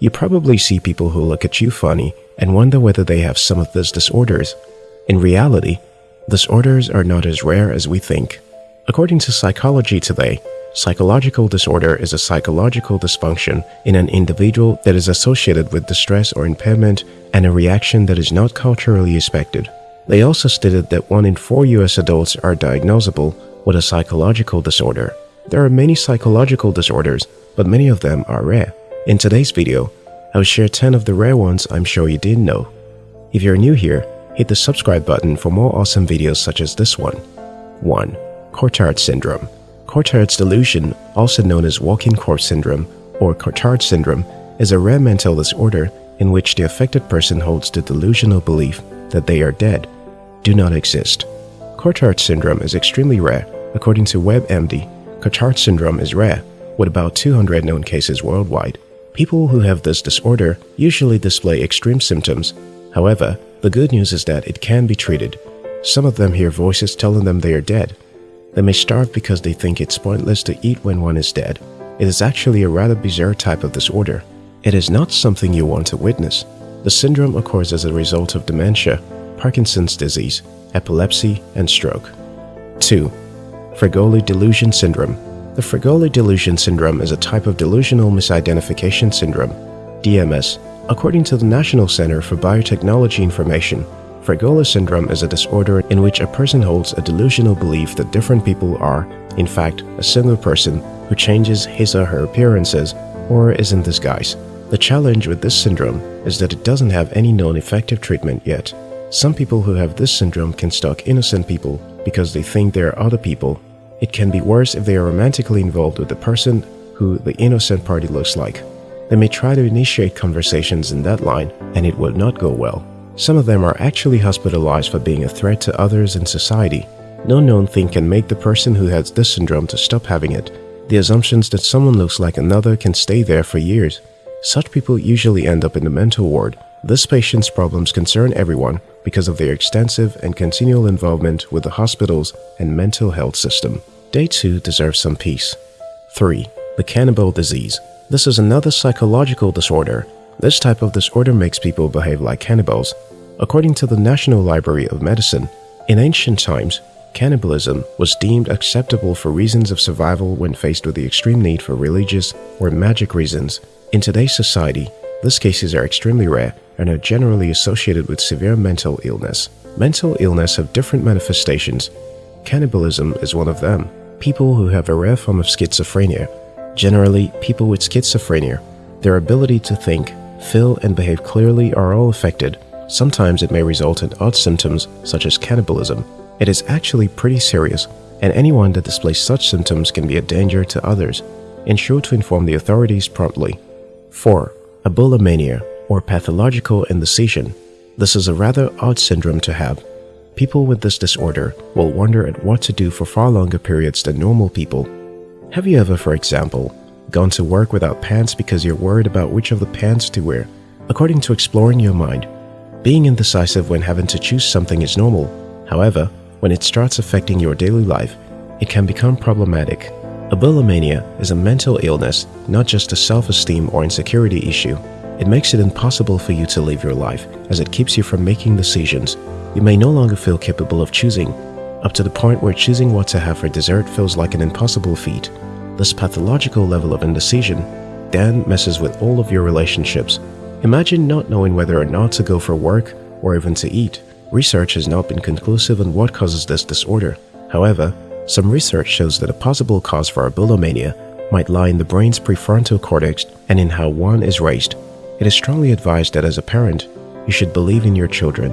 You probably see people who look at you funny and wonder whether they have some of these disorders. In reality, disorders are not as rare as we think. According to Psychology Today, psychological disorder is a psychological dysfunction in an individual that is associated with distress or impairment and a reaction that is not culturally expected. They also stated that 1 in 4 US adults are diagnosable with a psychological disorder. There are many psychological disorders, but many of them are rare. In today's video, I will share 10 of the rare ones I'm sure you didn't know. If you're new here, hit the subscribe button for more awesome videos such as this one. 1. Cotard Syndrome Cotard's delusion, also known as walking corpse syndrome or Cotard syndrome, is a rare mental disorder in which the affected person holds the delusional belief that they are dead, do not exist. Cotard syndrome is extremely rare. According to WebMD, Cotard syndrome is rare, with about 200 known cases worldwide. People who have this disorder usually display extreme symptoms. However, the good news is that it can be treated. Some of them hear voices telling them they are dead. They may starve because they think it's pointless to eat when one is dead. It is actually a rather bizarre type of disorder. It is not something you want to witness. The syndrome occurs as a result of dementia, Parkinson's disease, epilepsy, and stroke. 2. Fregoli Delusion Syndrome The Fregoli Delusion Syndrome is a type of delusional misidentification syndrome, DMS. According to the National Center for Biotechnology Information, Fregoli syndrome is a disorder in which a person holds a delusional belief that different people are, in fact, a single person who changes his or her appearances or is in disguise. The challenge with this syndrome is that it doesn't have any known effective treatment yet. Some people who have this syndrome can stalk innocent people because they think they are other people. It can be worse if they are romantically involved with the person who the innocent party looks like. They may try to initiate conversations in that line and it will not go well. Some of them are actually hospitalized for being a threat to others in society. No known thing can make the person who has this syndrome to stop having it. The assumptions that someone looks like another can stay there for years. Such people usually end up in the mental ward. This patient's problems concern everyone because of their extensive and continual involvement with the hospitals and mental health system. Day 2 deserves some peace. 3. The Cannibal Disease This is another psychological disorder. This type of disorder makes people behave like cannibals. According to the National Library of Medicine, in ancient times, cannibalism was deemed acceptable for reasons of survival when faced with the extreme need for religious or magic reasons. In today's society, these cases are extremely rare and are generally associated with severe mental illness. Mental illness have different manifestations. Cannibalism is one of them. People who have a rare form of schizophrenia, generally people with schizophrenia, their ability to think, feel and behave clearly are all affected. Sometimes it may result in odd symptoms such as cannibalism. It is actually pretty serious and anyone that displays such symptoms can be a danger to others. Ensure to inform the authorities promptly. 4. Abulomania or pathological indecision. This is a rather odd syndrome to have. People with this disorder will wonder at what to do for far longer periods than normal people. Have you ever, for example, gone to work without pants because you're worried about which of the pants to wear? According to Exploring Your Mind, being indecisive when having to choose something is normal. However, when it starts affecting your daily life, it can become problematic. Abulomania is a mental illness, not just a self-esteem or insecurity issue. It makes it impossible for you to live your life as it keeps you from making decisions. You may no longer feel capable of choosing, up to the point where choosing what to have for dessert feels like an impossible feat. This pathological level of indecision then messes with all of your relationships. Imagine not knowing whether or not to go for work or even to eat. Research has not been conclusive on what causes this disorder. However, some research shows that a possible cause for abulomania might lie in the brain's prefrontal cortex and in how one is raised. It is strongly advised that as a parent, you should believe in your children.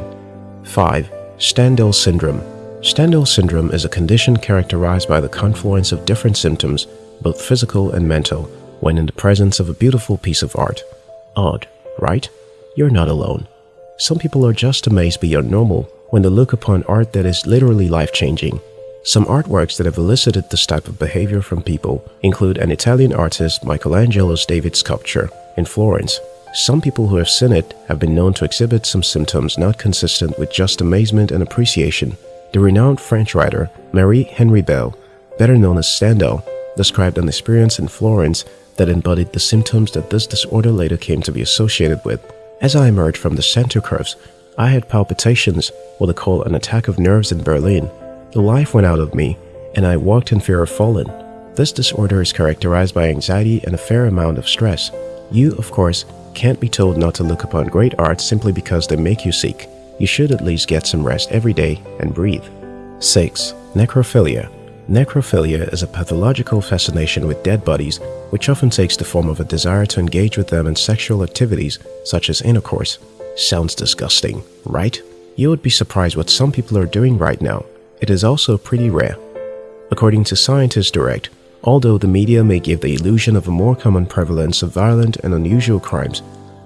5. Stendhal Syndrome Stendhal syndrome is a condition characterized by the confluence of different symptoms, both physical and mental, when in the presence of a beautiful piece of art. Odd, right? You're not alone. Some people are just amazed beyond normal when they look upon art that is literally life-changing. Some artworks that have elicited this type of behavior from people include an Italian artist Michelangelo's David sculpture in Florence. Some people who have seen it have been known to exhibit some symptoms not consistent with just amazement and appreciation. The renowned French writer Marie Henri Beyle, better known as Stendhal, described an experience in Florence that embodied the symptoms that this disorder later came to be associated with. As I emerged from the Santa Croce, I had palpitations, what they call an attack of nerves in Berlin. The life went out of me, and I walked in fear of falling. This disorder is characterized by anxiety and a fair amount of stress. You, of course, can't be told not to look upon great art simply because they make you sick. You should at least get some rest every day and breathe. 6. Necrophilia Necrophilia is a pathological fascination with dead bodies which often takes the form of a desire to engage with them in sexual activities such as intercourse. Sounds disgusting, right? You would be surprised what some people are doing right now. It is also pretty rare. According to Scientists Direct, although the media may give the illusion of a more common prevalence of violent and unusual crimes,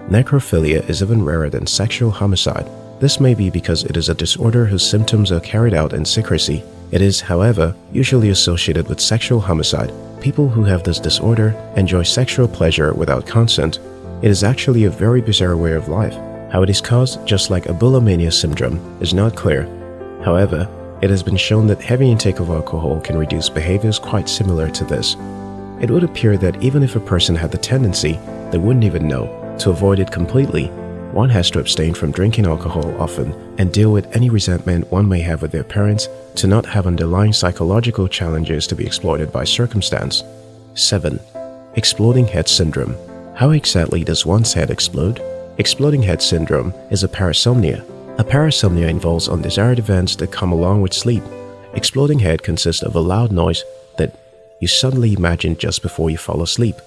necrophilia is even rarer than sexual homicide. This may be because it is a disorder whose symptoms are carried out in secrecy. It is, however, usually associated with sexual homicide. People who have this disorder enjoy sexual pleasure without consent. It is actually a very bizarre way of life. How it is caused, just like a bulimia syndrome, is not clear. However, it has been shown that heavy intake of alcohol can reduce behaviors quite similar to this. It would appear that even if a person had the tendency, they wouldn't even know. To avoid it completely, one has to abstain from drinking alcohol often and deal with any resentment one may have with their parents to not have underlying psychological challenges to be exploited by circumstance. 7. Exploding Head Syndrome How exactly does one's head explode? Exploding head syndrome is a parasomnia. A parasomnia involves undesired events that come along with sleep. Exploding head consists of a loud noise that you suddenly imagine just before you fall asleep.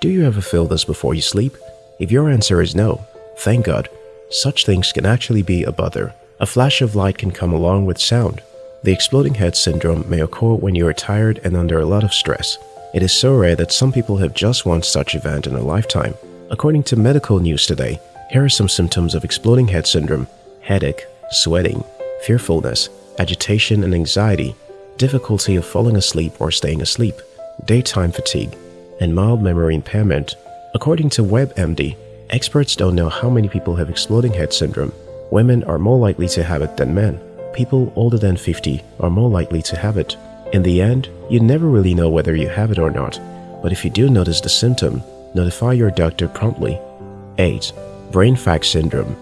Do you ever feel this before you sleep? If your answer is no, thank God. Such things can actually be a bother. A flash of light can come along with sound. The exploding head syndrome may occur when you are tired and under a lot of stress. It is so rare that some people have just one such event in a lifetime. According to medical news today, here are some symptoms of exploding head syndrome headache, sweating, fearfulness, agitation and anxiety, difficulty of falling asleep or staying asleep, daytime fatigue, and mild memory impairment. According to WebMD, experts don't know how many people have exploding head syndrome. Women are more likely to have it than men. People older than 50 are more likely to have it. In the end, you never really know whether you have it or not, but if you do notice the symptom, notify your doctor promptly. 8. Brain fag syndrome.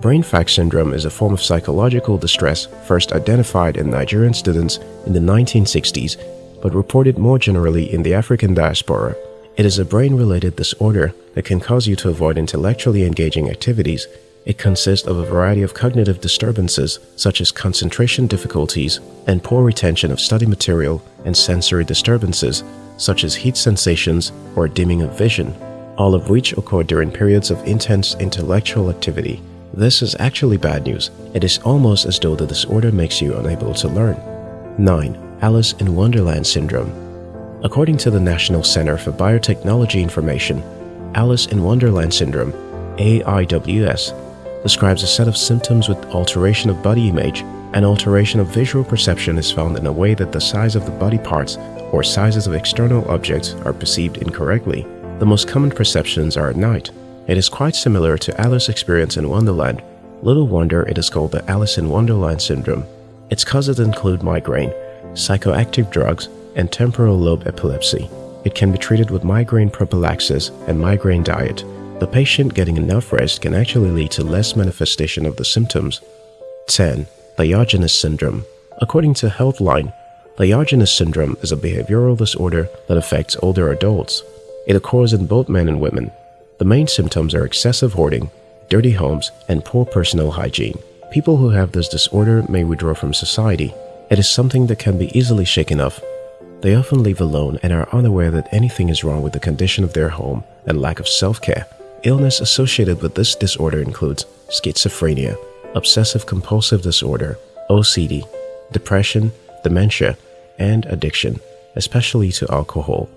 Brain fag syndrome is a form of psychological distress first identified in Nigerian students in the 1960s, but reported more generally in the African diaspora. It is a brain-related disorder that can cause you to avoid intellectually engaging activities. It consists of a variety of cognitive disturbances such as concentration difficulties and poor retention of study material and sensory disturbances such as heat sensations or dimming of vision all of which occur during periods of intense intellectual activity. This is actually bad news. It is almost as though the disorder makes you unable to learn. 9. Alice in Wonderland Syndrome According to the National Center for Biotechnology Information, Alice in Wonderland Syndrome, AIWS, describes a set of symptoms with alteration of body image and alteration of visual perception is found in a way that the size of the body parts or sizes of external objects are perceived incorrectly. The most common perceptions are at night. It is quite similar to Alice's experience in Wonderland. Little wonder it is called the Alice in Wonderland syndrome. Its causes include migraine, psychoactive drugs, and temporal lobe epilepsy. It can be treated with migraine prophylaxis and migraine diet. The patient getting enough rest can actually lead to less manifestation of the symptoms. 10. Diogenes syndrome. According to Healthline, Diogenes syndrome is a behavioral disorder that affects older adults. It occurs in both men and women. The main symptoms are excessive hoarding, dirty homes, and poor personal hygiene. People who have this disorder may withdraw from society. It is something that can be easily shaken off. They often live alone and are unaware that anything is wrong with the condition of their home and lack of self-care. Illness associated with this disorder includes schizophrenia, obsessive-compulsive disorder, OCD, depression, dementia, and addiction, especially to alcohol.